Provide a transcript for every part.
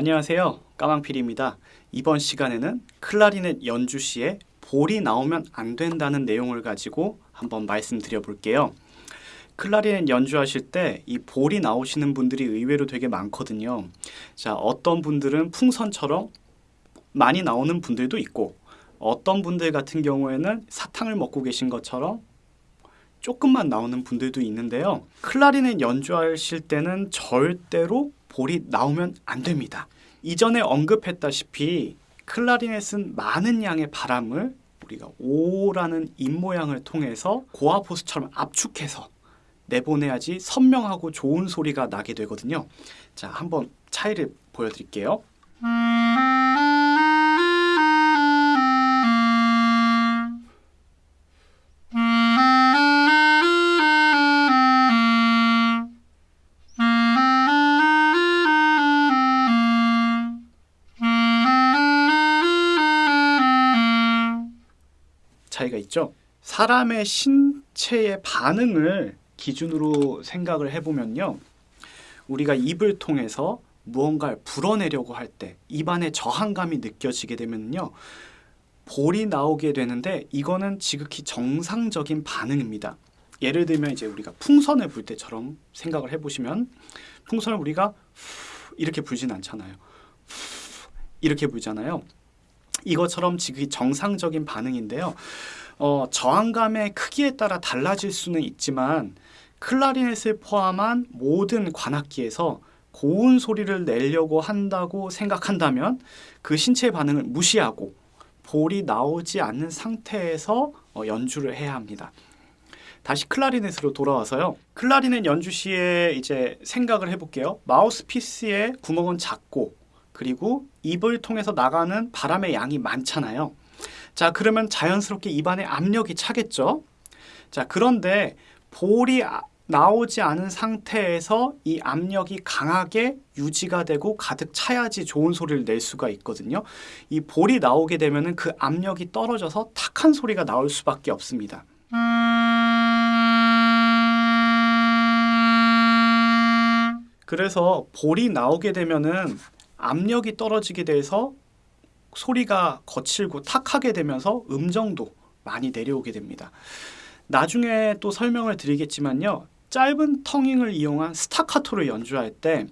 안녕하세요. 까망필입니다. 이번 시간에는 클라리넷 연주 시에 볼이 나오면 안 된다는 내용을 가지고 한번 말씀드려 볼게요. 클라리넷 연주하실 때 이 볼이 나오시는 분들이 의외로 되게 많거든요. 자, 어떤 분들은 풍선처럼 많이 나오는 분들도 있고 어떤 분들 같은 경우에는 사탕을 먹고 계신 것처럼 조금만 나오는 분들도 있는데요. 클라리넷 연주하실 때는 절대로 볼이 나오면 안 됩니다. 이전에 언급했다시피 클라리넷은 많은 양의 바람을 우리가 오라는 입 모양을 통해서 고압호스처럼 압축해서 내보내야지 선명하고 좋은 소리가 나게 되거든요. 자, 한번 차이를 보여드릴게요. 차이가 있죠. 사람의 신체의 반응을 기준으로 생각을 해보면요. 우리가 입을 통해서 무언가를 불어내려고 할 때 입안에 저항감이 느껴지게 되면요. 볼이 나오게 되는데 이거는 지극히 정상적인 반응입니다. 예를 들면 이제 우리가 풍선을 불 때처럼 생각을 해보시면 풍선을 우리가 이렇게 불진 않잖아요. 이렇게 불잖아요. 이것처럼 지극히 정상적인 반응인데요. 어, 저항감의 크기에 따라 달라질 수는 있지만 클라리넷을 포함한 모든 관악기에서 고운 소리를 내려고 한다고 생각한다면 그 신체 반응을 무시하고 볼이 나오지 않는 상태에서 어, 연주를 해야 합니다. 다시 클라리넷으로 돌아와서요. 클라리넷 연주 시에 이제 생각을 해볼게요. 마우스피스의 구멍은 작고 그리고 입을 통해서 나가는 바람의 양이 많잖아요. 자, 그러면 자연스럽게 입안에 압력이 차겠죠. 자, 그런데 볼이 나오지 않은 상태에서 이 압력이 강하게 유지가 되고 가득 차야지 좋은 소리를 낼 수가 있거든요. 이 볼이 나오게 되면 그 압력이 떨어져서 탁한 소리가 나올 수밖에 없습니다. 그래서 볼이 나오게 되면은 압력이 떨어지게 돼서 소리가 거칠고 탁하게 되면서 음정도 많이 내려오게 됩니다. 나중에 또 설명을 드리겠지만요. 짧은 텅잉을 이용한 스타카토를 연주할 때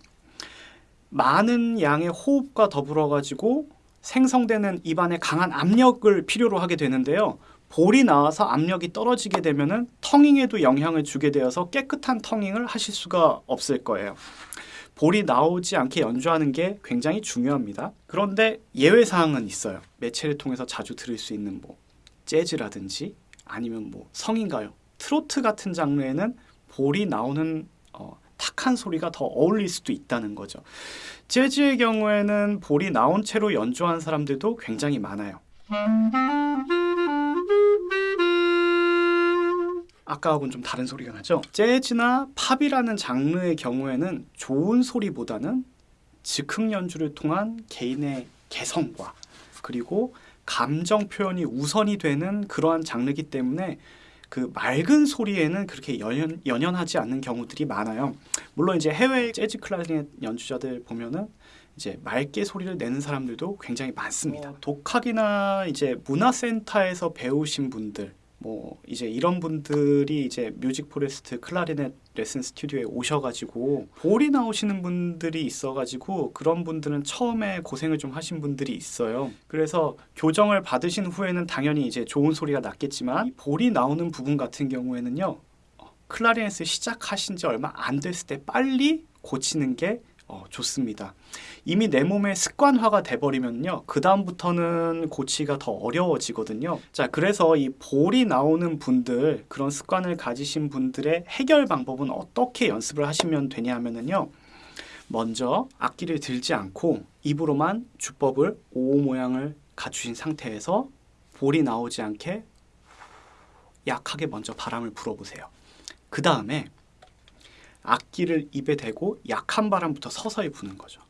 많은 양의 호흡과 더불어 가지고 생성되는 입안에 강한 압력을 필요로 하게 되는데요. 볼이 나와서 압력이 떨어지게 되면 은 텅잉에도 영향을 주게 되어서 깨끗한 텅잉을 하실 수가 없을 거예요. 볼이 나오지 않게 연주하는 게 굉장히 중요합니다. 그런데 예외 사항은 있어요. 매체를 통해서 자주 들을 수 있는 뭐 재즈라든지 아니면 뭐 성인가요, 트로트 같은 장르에는 볼이 나오는 어, 탁한 소리가 더 어울릴 수도 있다는 거죠. 재즈의 경우에는 볼이 나온 채로 연주한 사람들도 굉장히 많아요. 아까하고는 좀 다른 소리가 나죠. 재즈나 팝이라는 장르의 경우에는 좋은 소리보다는 즉흥 연주를 통한 개인의 개성과 그리고 감정 표현이 우선이 되는 그러한 장르이기 때문에 그 맑은 소리에는 그렇게 연연, 연연하지 않는 경우들이 많아요. 물론 이제 해외 재즈 클라리넷 연주자들 보면은 이제 맑게 소리를 내는 사람들도 굉장히 많습니다. 어, 독학이나 이제 문화센터에서 배우신 분들 뭐 이제 이런 분들이 이제 뮤직 포레스트 클라리넷 레슨 스튜디오에 오셔가지고 볼이 나오시는 분들이 있어가지고 그런 분들은 처음에 고생을 좀 하신 분들이 있어요. 그래서 교정을 받으신 후에는 당연히 이제 좋은 소리가 났겠지만 볼이 나오는 부분 같은 경우에는요 어, 클라리넷을 시작하신 지 얼마 안 됐을 때 빨리 고치는 게 어, 좋습니다. 이미 내 몸에 습관화가 돼버리면요. 그 다음부터는 고치기가 더 어려워지거든요. 자, 그래서 이 볼이 나오는 분들, 그런 습관을 가지신 분들의 해결 방법은 어떻게 연습을 하시면 되냐 하면은요. 먼저 악기를 들지 않고 입으로만 주법을 O 모양을 갖추신 상태에서 볼이 나오지 않게 약하게 먼저 바람을 불어보세요. 그 다음에 악기를 입에 대고 약한 바람부터 서서히 부는 거죠.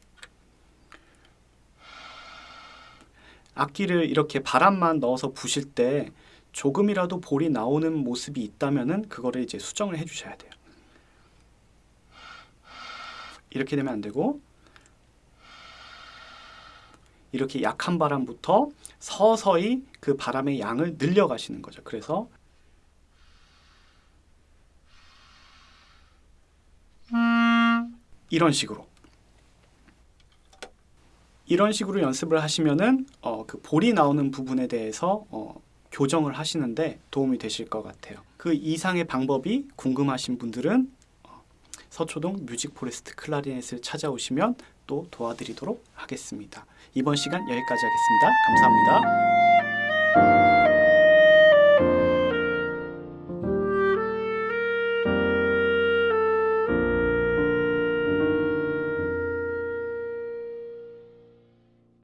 악기를 이렇게 바람만 넣어서 부실 때 조금이라도 볼이 나오는 모습이 있다면은 그거를 이제 수정을 해 주셔야 돼요. 이렇게 되면 안 되고 이렇게 약한 바람부터 서서히 그 바람의 양을 늘려가시는 거죠. 그래서 이런 식으로 이런 식으로 연습을 하시면은 어, 그 볼이 나오는 부분에 대해서 어, 교정을 하시는데 도움이 되실 것 같아요. 그 이상의 방법이 궁금하신 분들은 어, 서초동 뮤직 포레스트 클라리넷을 찾아오시면 또 도와드리도록 하겠습니다. 이번 시간 여기까지 하겠습니다. 감사합니다.